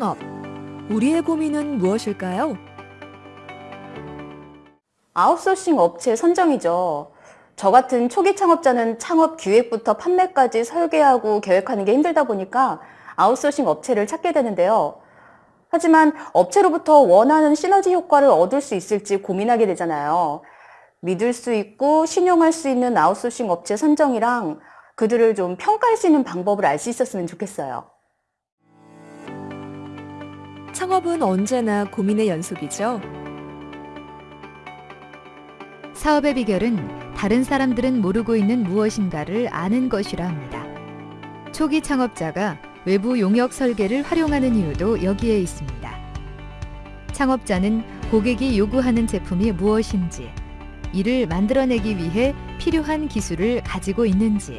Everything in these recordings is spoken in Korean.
창업. 우리의 고민은 무엇일까요? 아웃소싱 업체 선정이죠. 저 같은 초기 창업자는 창업 기획부터 판매까지 설계하고 계획하는 게 힘들다 보니까 아웃소싱 업체를 찾게 되는데요. 하지만 업체로부터 원하는 시너지 효과를 얻을 수 있을지 고민하게 되잖아요. 믿을 수 있고 신용할 수 있는 아웃소싱 업체 선정이랑 그들을 좀 평가할 수 있는 방법을 알 수 있었으면 좋겠어요. 창업은 언제나 고민의 연속이죠. 사업의 비결은 다른 사람들은 모르고 있는 무엇인가를 아는 것이라 합니다. 초기 창업자가 외부 용역 설계를 활용하는 이유도 여기에 있습니다. 창업자는 고객이 요구하는 제품이 무엇인지, 이를 만들어내기 위해 필요한 기술을 가지고 있는지,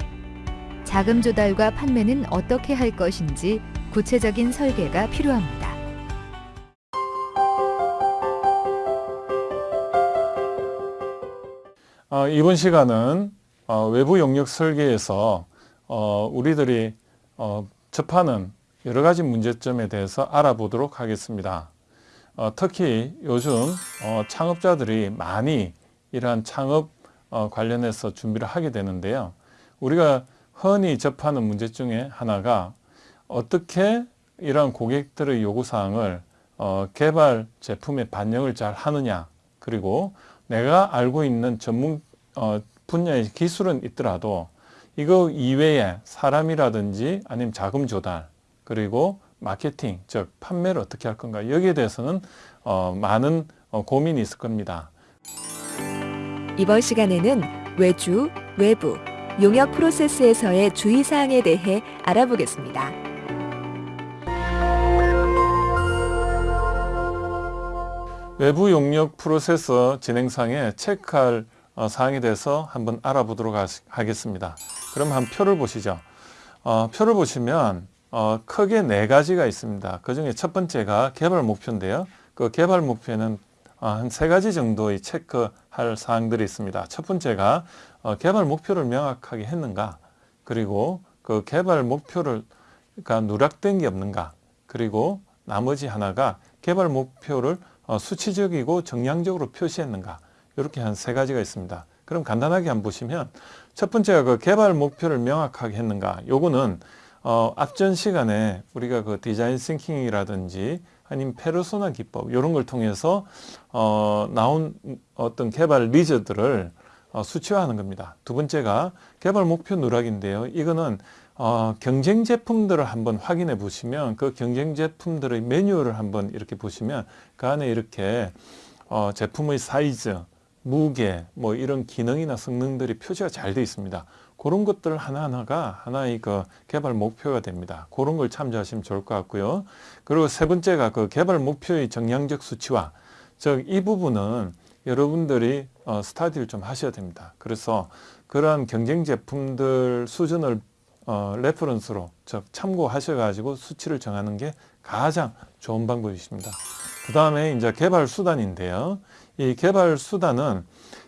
자금 조달과 판매는 어떻게 할 것인지 구체적인 설계가 필요합니다. 어, 이번 시간은 어, 외부 용역 설계에서 어, 우리들이 어, 접하는 여러 가지 문제점에 대해서 알아보도록 하겠습니다. 어, 특히 요즘 어, 창업자들이 많이 이러한 창업 어, 관련해서 준비를 하게 되는데요. 우리가 흔히 접하는 문제 중에 하나가 어떻게 이러한 고객들의 요구사항을 어, 개발 제품에 반영을 잘 하느냐 그리고 내가 알고 있는 전문 어, 분야의 기술은 있더라도 이거 이외에 사람이라든지 아니면 자금 조달 그리고 마케팅 즉 판매를 어떻게 할 건가 여기에 대해서는 어, 많은 어, 고민이 있을 겁니다. 이번 시간에는 외주, 외부, 용역 프로세스에서의 주의사항에 대해 알아보겠습니다. 외부 용역 프로세서 진행상에 체크할 어, 사항에 대해서 한번 알아보도록 하겠습니다. 그럼 한 표를 보시죠. 어, 표를 보시면 어, 크게 네 가지가 있습니다. 그 중에 첫 번째가 개발 목표인데요. 그 개발 목표에는 어, 한세 가지 정도의 체크할 사항들이 있습니다. 첫 번째가 어, 개발 목표를 명확하게 했는가 그리고 그 개발 목표를 가 누락된 게 없는가 그리고 나머지 하나가 개발 목표를 어, 수치적이고 정량적으로 표시했는가 이렇게 한 세 가지가 있습니다. 그럼 간단하게 한번 보시면 첫 번째가 그 개발 목표를 명확하게 했는가 요거는 어, 앞전 시간에 우리가 그 디자인 싱킹이라든지 아니면 페르소나 기법 이런 걸 통해서 어, 나온 어떤 개발 리저들을 어, 수치화하는 겁니다. 두 번째가 개발 목표 누락인데요. 이거는 어, 경쟁 제품들을 한번 확인해 보시면 그 경쟁 제품들의 매뉴얼을 한번 이렇게 보시면 그 안에 이렇게 어, 제품의 사이즈, 무게, 뭐 이런 기능이나 성능들이 표시가 잘 되어 있습니다. 그런 것들 하나하나가 하나의 그 개발 목표가 됩니다. 그런 걸 참조하시면 좋을 것 같고요. 그리고 세 번째가 그 개발 목표의 정량적 수치화. 즉, 이 부분은 여러분들이 어, study를 좀 하셔야 됩니다. 그래서 그러한 경쟁 제품들 수준을 어, reference로 즉 참고하셔가지고 수치를 정하는 게 가장 좋은 방법이십니다. 그 다음에 이제 개발 수단인데요. 이 개발 수단은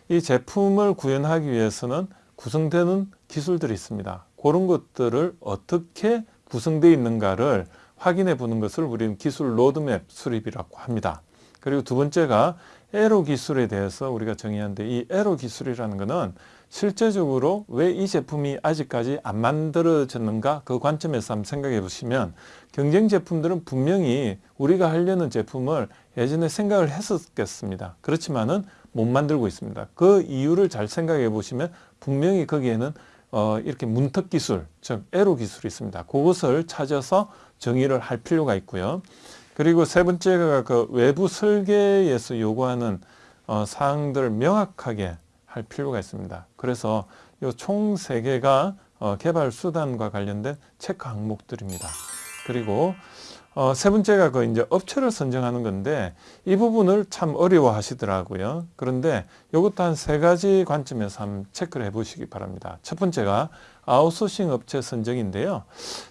이 제품을 구현하기 위해서는 구성되는 기술들이 있습니다. 그런 것들을 어떻게 구성되어 있는가를 확인해 보는 것을 우리는 기술 로드맵 수립이라고 합니다. 그리고 두 번째가 에로 기술에 대해서 우리가 정의하는데 이 에로 기술이라는 것은 실제적으로 왜 이 제품이 아직까지 안 만들어졌는가 그 관점에서 한번 생각해 보시면 경쟁 제품들은 분명히 우리가 하려는 제품을 예전에 생각을 했었겠습니다. 그렇지만은 못 만들고 있습니다. 그 이유를 잘 생각해 보시면 분명히 거기에는 어, 이렇게 문턱 기술, 즉 에로 기술이 있습니다. 그것을 찾아서 정의를 할 필요가 있고요. 그리고 세 번째가 그 외부 설계에서 요구하는 어, 사항들을 명확하게 할 필요가 있습니다. 그래서 이총세 개가 어, 개발 수단과 관련된 체크 항목들입니다. 그리고 어, 세 번째가 그 이제 업체를 선정하는 건데 이 부분을 참 어려워 하시더라고요. 그런데 이것도 한 세 가지 관점에서 한번 체크를 해 보시기 바랍니다. 첫 번째가 아웃소싱 업체 선정인데요.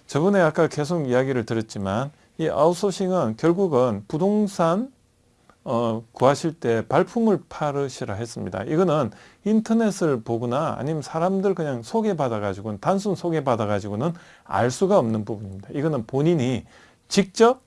저번에 아까 계속 이야기를 들었지만 이 아웃소싱은 결국은 부동산 어, 구하실 때 발품을 팔으시라 했습니다. 이거는 인터넷을 보거나 아니면 사람들 그냥 소개받아 가지고는 단순 소개받아 가지고는 알 수가 없는 부분입니다. 이거는 본인이 직접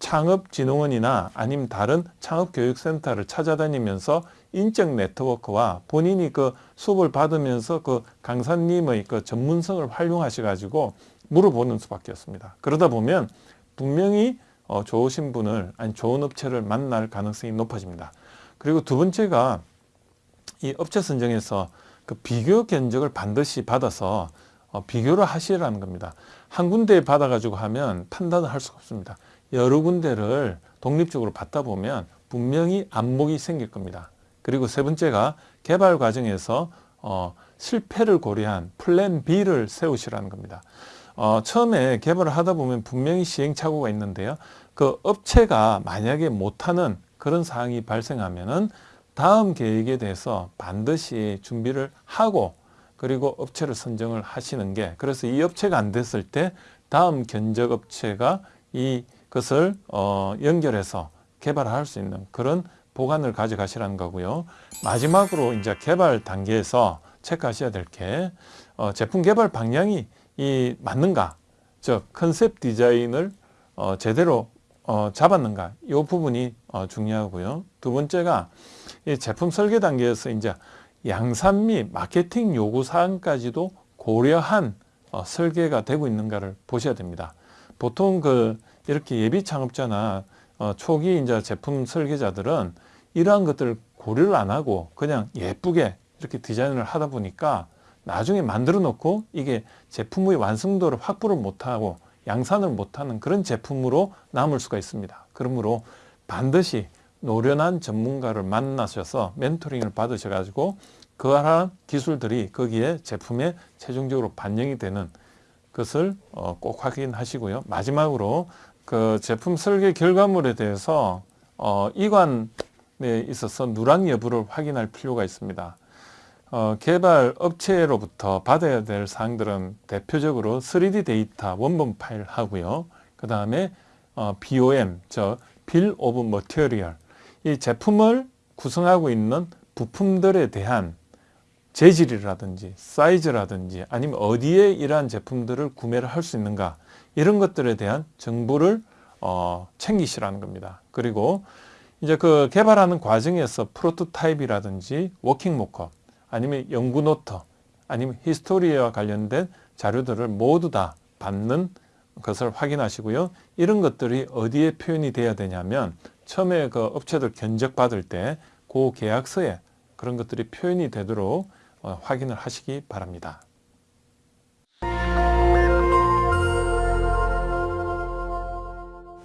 창업진흥원이나 아니면 다른 창업교육센터를 찾아다니면서 인적 네트워크와 본인이 그 수업을 받으면서 그 강사님의 그 전문성을 활용하셔 가지고 물어보는 수밖에 없습니다. 그러다 보면 분명히 어, 좋으신 분을 아니 좋은 업체를 만날 가능성이 높아집니다. 그리고 두 번째가 이 업체 선정에서 그 비교 견적을 반드시 받아서 어, 비교를 하시라는 겁니다. 한 군데 받아가지고 하면 판단을 할 수가 없습니다. 여러 군데를 독립적으로 받다 보면 분명히 안목이 생길 겁니다. 그리고 세 번째가 개발 과정에서 어, 실패를 고려한 플랜 B를 세우시라는 겁니다. 어, 처음에 개발을 하다 보면 분명히 시행착오가 있는데요. 그 업체가 만약에 못하는 그런 사항이 발생하면은 다음 계획에 대해서 반드시 준비를 하고 그리고 업체를 선정을 하시는 게 그래서 이 업체가 안 됐을 때 다음 견적 업체가 이것을 어, 연결해서 개발할 수 있는 그런 보관을 가져가시라는 거고요. 마지막으로 이제 개발 단계에서 체크하셔야 될게 어, 제품 개발 방향이 이 맞는가, 즉 컨셉 디자인을 어, 제대로 어, 잡았는가, 이 부분이 어, 중요하고요. 두 번째가 이 제품 설계 단계에서 이제 양산 및 마케팅 요구 사항까지도 고려한 어, 설계가 되고 있는가를 보셔야 됩니다. 보통 그 이렇게 예비 창업자나 어, 초기 이제 제품 설계자들은 이러한 것들을 고려를 안 하고 그냥 예쁘게 이렇게 디자인을 하다 보니까 나중에 만들어 놓고 이게 제품의 완성도를 확보를 못하고 양산을 못하는 그런 제품으로 남을 수가 있습니다. 그러므로 반드시 노련한 전문가를 만나셔서 멘토링을 받으셔가지고 그러한 기술들이 거기에 제품에 최종적으로 반영이 되는 것을 어, 꼭 확인하시고요. 마지막으로 그 제품 설계 결과물에 대해서 어, 이관에 있어서 누락 여부를 확인할 필요가 있습니다. 어, 개발 업체로부터 받아야 될 사항들은 대표적으로 3D 데이터 원본 파일 하고요. 그 다음에 어, BOM, 저 Bill of Material, 이 제품을 구성하고 있는 부품들에 대한 재질이라든지 사이즈라든지 아니면 어디에 이러한 제품들을 구매를 할 수 있는가 이런 것들에 대한 정보를 어, 챙기시라는 겁니다. 그리고 이제 그 개발하는 과정에서 프로토타입이라든지 working mockup 아니면 연구 노트 아니면 히스토리와 관련된 자료들을 모두 다 받는 것을 확인하시고요. 이런 것들이 어디에 표현이 돼야 되냐면 처음에 그 업체들 견적 받을 때 그 계약서에 그런 것들이 표현이 되도록 어, 확인을 하시기 바랍니다.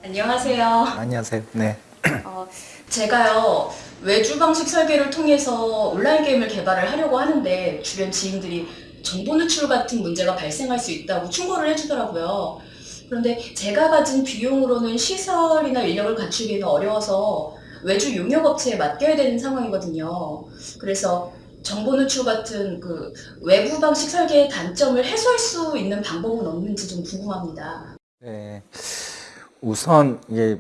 안녕하세요. 안녕하세요. 네. 어, 제가요 외주 방식 설계를 통해서 온라인 게임을 개발을 하려고 하는데 주변 지인들이 정보 누출 같은 문제가 발생할 수 있다고 충고를 해주더라고요. 그런데 제가 가진 비용으로는 시설이나 인력을 갖추기는 어려워서 외주 용역업체에 맡겨야 되는 상황이거든요. 그래서 정보 누출 같은 그 외부 방식 설계의 단점을 해소할 수 있는 방법은 없는지 좀 궁금합니다. 네. 우선 이게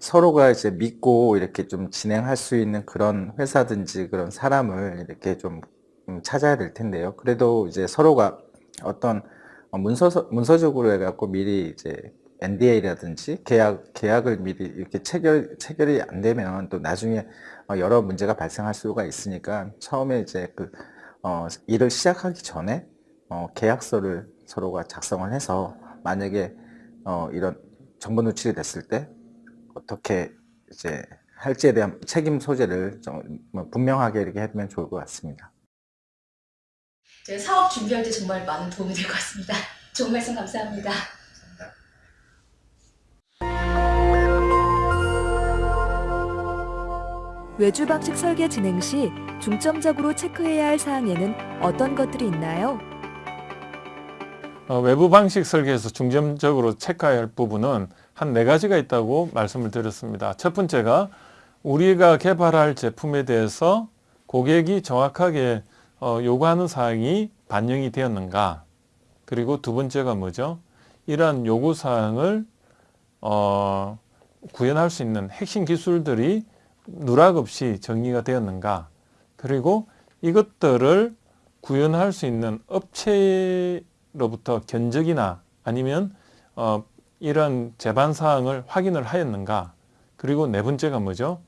서로가 이제 믿고 이렇게 좀 진행할 수 있는 그런 회사든지 그런 사람을 이렇게 좀 음, 찾아야 될 텐데요. 그래도 이제 서로가 어떤 어, 문서 문서적으로 해갖고 미리 이제 NDA라든지 계약 계약을 미리 이렇게 체결 체결이 안 되면 또 나중에 어, 여러 문제가 발생할 수가 있으니까 처음에 이제 그 어, 일을 시작하기 전에 어, 계약서를 서로가 작성을 해서 만약에 어, 이런 정보 누출이 됐을 때 어떻게 이제 할지에 대한 책임 소재를 좀 분명하게 이렇게 해두면 좋을 것 같습니다. 제가 사업 준비할 때 정말 많은 도움이 될 것 같습니다. 좋은 말씀 감사합니다. 외주 방식 설계 진행 시 중점적으로 체크해야 할 사항에는 어떤 것들이 있나요? 어, 외부 방식 설계에서 중점적으로 체크해야 할 부분은 한 네 가지가 있다고 말씀을 드렸습니다. 첫 번째가 우리가 개발할 제품에 대해서 고객이 정확하게 어, 요구하는 사항이 반영이 되었는가 그리고 두 번째가 뭐죠? 이러한 요구 사항을 어, 구현할 수 있는 핵심 기술들이 누락 없이 정리가 되었는가 그리고 이것들을 구현할 수 있는 업체 로부터 견적이나 아니면 어, 이런 제반 사항을 확인을 하였는가? 그리고 네 번째가 뭐죠?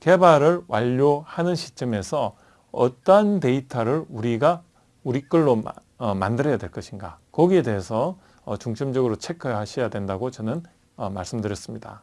개발을 완료하는 시점에서 어떠한 데이터를 우리가 우리 걸로 마- 어, 만들어야 될 것인가? 거기에 대해서 어, 중점적으로 체크하셔야 된다고 저는 어, 말씀드렸습니다.